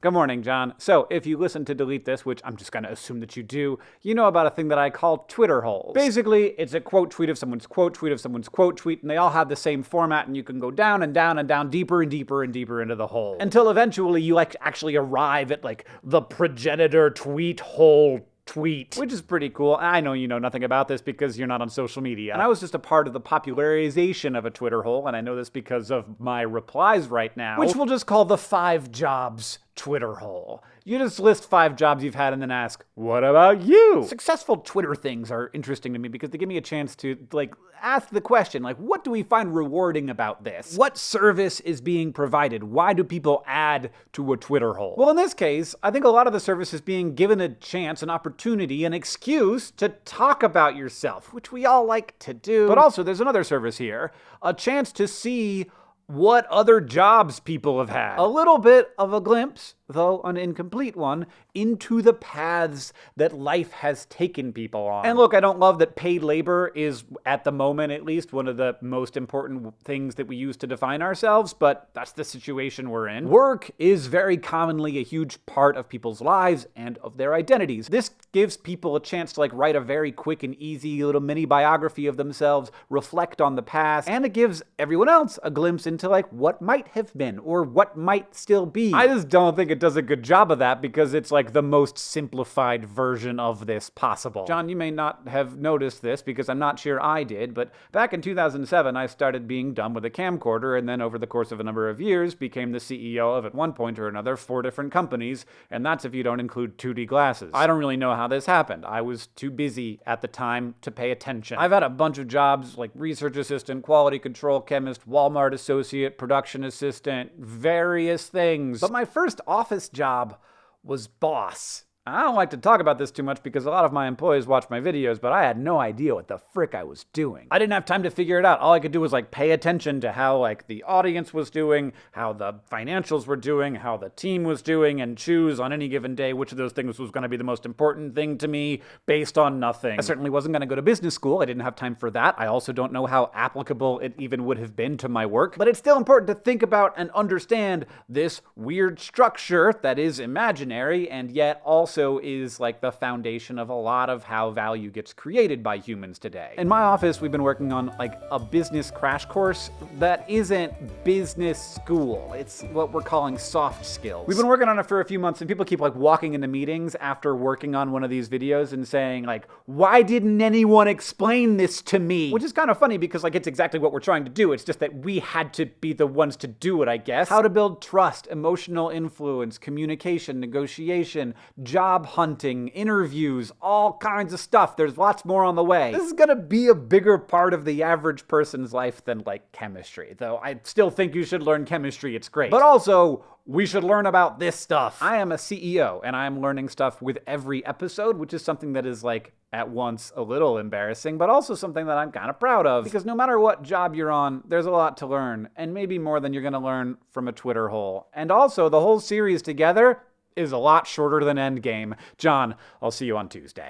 Good morning, John. So, if you listen to delete this, which I'm just going to assume that you do, you know about a thing that I call Twitter holes. Basically, it's a quote tweet of someone's quote tweet of someone's quote tweet, and they all have the same format, and you can go down and down and down, deeper and deeper and deeper into the hole. Until eventually you like actually arrive at like the progenitor tweet hole tweet, which is pretty cool. I know you know nothing about this because you're not on social media. And I was just a part of the popularization of a Twitter hole, and I know this because of my replies right now, which we'll just call the five jobs Twitter hole. You just list five jobs you've had and then ask, what about you? Successful Twitter things are interesting to me because they give me a chance to, like, ask the question, like, what do we find rewarding about this? What service is being provided? Why do people add to a Twitter hole? Well, in this case, I think a lot of the service is being given a chance, an opportunity, an excuse to talk about yourself, which we all like to do. But also, there's another service here, a chance to see what other jobs people have had. A little bit of a glimpse though an incomplete one, into the paths that life has taken people on. And look, I don't love that paid labor is, at the moment at least, one of the most important things that we use to define ourselves, but that's the situation we're in. Work is very commonly a huge part of people's lives and of their identities. This gives people a chance to like write a very quick and easy little mini biography of themselves, reflect on the past, and it gives everyone else a glimpse into like what might have been or what might still be. I just don't think it it does a good job of that because it's like the most simplified version of this possible. John, you may not have noticed this because I'm not sure I did, but back in 2007, I started being done with a camcorder and then over the course of a number of years became the CEO of, at one point or another, four different companies, and that's if you don't include 2D glasses. I don't really know how this happened. I was too busy at the time to pay attention. I've had a bunch of jobs like research assistant, quality control chemist, Walmart associate, production assistant, various things. But my first office office job was boss. I don't like to talk about this too much because a lot of my employees watch my videos, but I had no idea what the frick I was doing. I didn't have time to figure it out. All I could do was like pay attention to how like the audience was doing, how the financials were doing, how the team was doing, and choose on any given day which of those things was going to be the most important thing to me based on nothing. I certainly wasn't going to go to business school. I didn't have time for that. I also don't know how applicable it even would have been to my work, but it's still important to think about and understand this weird structure that is imaginary and yet also also is like the foundation of a lot of how value gets created by humans today. In my office, we've been working on like a business crash course that isn't business school. It's what we're calling soft skills. We've been working on it for a few months and people keep like walking into meetings after working on one of these videos and saying like, why didn't anyone explain this to me? Which is kind of funny because like it's exactly what we're trying to do. It's just that we had to be the ones to do it, I guess. How to build trust, emotional influence, communication, negotiation, job job hunting, interviews, all kinds of stuff. There's lots more on the way. This is gonna be a bigger part of the average person's life than like chemistry, though I still think you should learn chemistry, it's great. But also, we should learn about this stuff. I am a CEO and I'm learning stuff with every episode, which is something that is like at once a little embarrassing, but also something that I'm kind of proud of. Because no matter what job you're on, there's a lot to learn, and maybe more than you're gonna learn from a Twitter hole. And also, the whole series together is a lot shorter than Endgame. John, I'll see you on Tuesday.